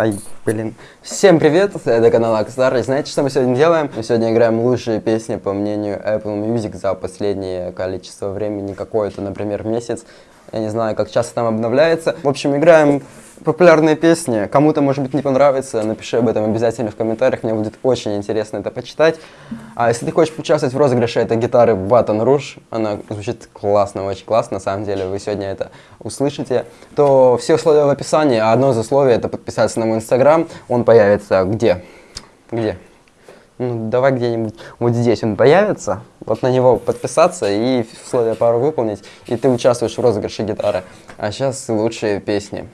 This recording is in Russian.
Ай, блин. Всем привет, это канал Акстар. И знаете, что мы сегодня делаем? Мы сегодня играем лучшие песни, по мнению Apple Music, за последнее количество времени, какое-то, например, месяц. Я не знаю, как часто там обновляется. В общем, играем популярные песни. Кому-то, может быть, не понравится, напиши об этом обязательно в комментариях. Мне будет очень интересно это почитать. А если ты хочешь поучаствовать в розыгрыше этой гитары Baton Rouge, она звучит классно, очень классно, на самом деле, вы сегодня это услышите, то все условия в описании, а одно из условий это подписаться на мой инстаграм. Он появится где? Где? Ну, давай где-нибудь вот здесь он появится, вот на него подписаться и условия пару выполнить, и ты участвуешь в розыгрыше гитары. А сейчас лучшие песни.